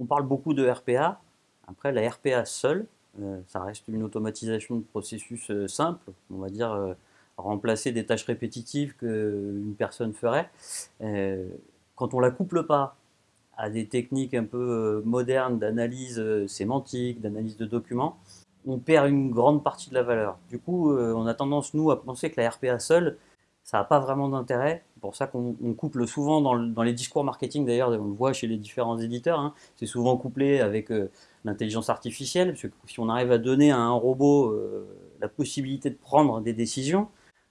On parle beaucoup de RPA. Après, la RPA seule, euh, ça reste une automatisation de processus euh, simple, on va dire euh, remplacer des tâches répétitives qu'une personne ferait. quand on la couple pas à des techniques un peu modernes d'analyse sémantique, d'analyse de documents, on perd une grande partie de la valeur. Du coup, on a tendance, nous, à penser que la RPA seule, ça n'a pas vraiment d'intérêt. C'est pour ça qu'on couple souvent dans, les discours marketing, d'ailleurs, on le voit chez les différents éditeurs, hein. c'est souvent couplé avec euh, l'intelligence artificielle, parce que si on arrive à donner à un robot euh, la possibilité de prendre des décisions,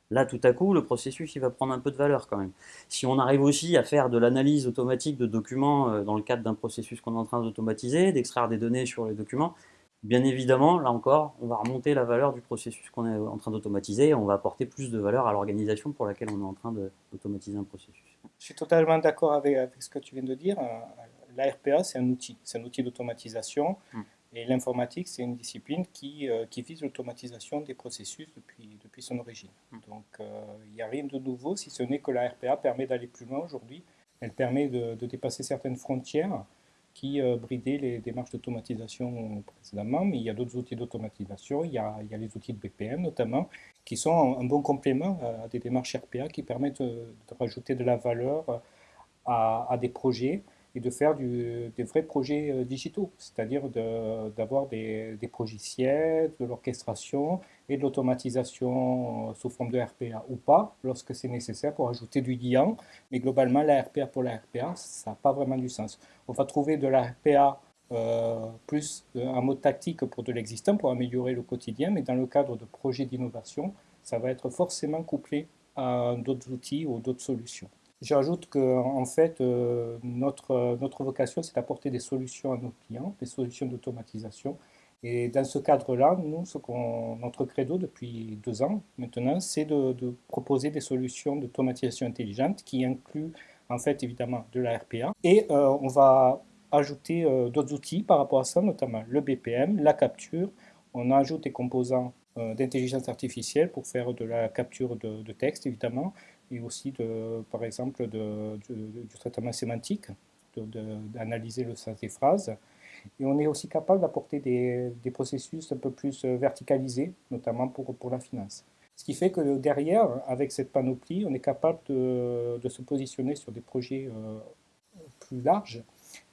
là, tout à coup, le processus, il va prendre un peu de valeur quand même. Si on arrive aussi à faire de l'analyse automatique de documents euh, dans le cadre d'un processus qu'on est en train d'automatiser, d'extraire des données sur les documents, Bien évidemment, là encore, on va remonter la valeur du processus qu'on est en train d'automatiser et on va apporter plus de valeur à l'organisation pour laquelle on est en train d'automatiser un processus. Je suis totalement d'accord avec, ce que tu viens de dire. La RPA, c'est un outil, c'est un outil d'automatisation. Hmm. Et l'informatique, c'est une discipline qui, euh, qui vise l'automatisation des processus depuis, depuis son origine. Hmm. Donc, euh, il n'y a rien de nouveau, si ce n'est que la RPA permet d'aller plus loin aujourd'hui. Elle permet de, de, dépasser certaines frontières qui euh, bridait les démarches d'automatisation précédemment, mais il y a d'autres outils d'automatisation, il, y a les outils de BPM notamment, qui sont un bon complément à des démarches RPA qui permettent de, rajouter de la valeur à des projets et de faire des vrais projets euh, digitaux, c'est-à-dire d'avoir des, des progiciels, de l'orchestration et de l'automatisation euh, sous forme de RPA ou pas, lorsque c'est nécessaire pour ajouter du lien. Mais globalement, la RPA pour la RPA, ça n'a pas vraiment du sens. On va trouver de la RPA euh, plus un mode tactique pour de l'existant, pour améliorer le quotidien, mais dans le cadre de projets d'innovation, ça va être forcément couplé à d'autres outils ou d'autres solutions. J'ajoute que en fait, euh, notre, notre vocation, c'est d'apporter des solutions à nos clients, des solutions d'automatisation. Et dans ce cadre-là, nous, ce notre credo depuis deux ans maintenant, c'est de, proposer des solutions d'automatisation intelligente qui incluent en fait évidemment de la RPA. Et euh, on va ajouter euh, d'autres outils par rapport à ça, notamment le BPM, la capture. On ajoute des composants d'intelligence artificielle pour faire de la capture de texte évidemment, et aussi, de, par exemple, de, du traitement sémantique, d'analyser le sens des phrases. Et on est aussi capable d'apporter des, des, processus un peu plus verticalisés, notamment pour, pour la finance. Ce qui fait que derrière, avec cette panoplie, on est capable de, de se positionner sur des projets euh, plus larges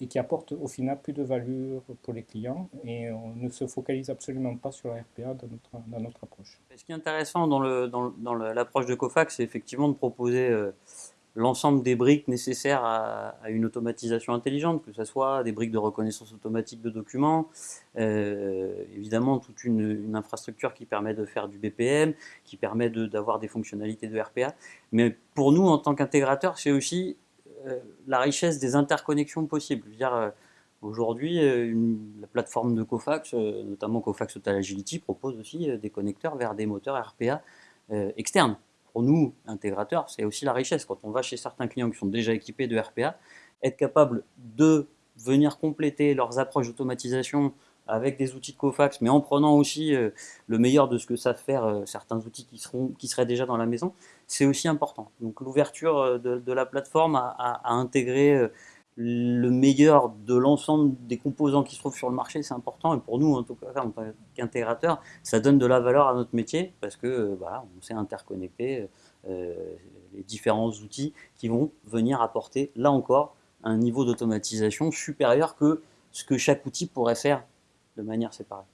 et qui apporte au final plus de valeur pour les clients et on ne se focalise absolument pas sur la RPA dans notre, dans notre approche. Ce qui est intéressant dans l'approche de Cofax, c'est effectivement de proposer euh, l'ensemble des briques nécessaires à, une automatisation intelligente, que ce soit des briques de reconnaissance automatique de documents, euh, évidemment toute une, infrastructure qui permet de faire du BPM, qui permet d'avoir des fonctionnalités de RPA. Mais pour nous, en tant qu'intégrateur, c'est aussi la richesse des interconnexions possibles. Euh, aujourd'hui, euh, la plateforme de Cofax, notamment Cofax Total Agility, propose aussi des connecteurs vers des moteurs RPA externes. Pour nous, intégrateurs, c'est aussi la richesse. Quand on va chez certains clients qui sont déjà équipés de RPA, être capable de venir compléter leurs approches d'automatisation avec des outils de Cofax, mais en prenant aussi euh, le meilleur de ce que savent faire euh, certains outils qui, seront, qui seraient déjà dans la maison, c'est aussi important. Donc l'ouverture euh, de, la plateforme à, intégrer le meilleur de l'ensemble des composants qui se trouvent sur le marché, c'est important. Et pour nous, en tout cas, en tant qu'intégrateur, ça donne de la valeur à notre métier parce que voilà, on sait interconnecter les différents outils qui vont venir apporter, là encore, un niveau d'automatisation supérieur que ce que chaque outil pourrait faire de manière séparée.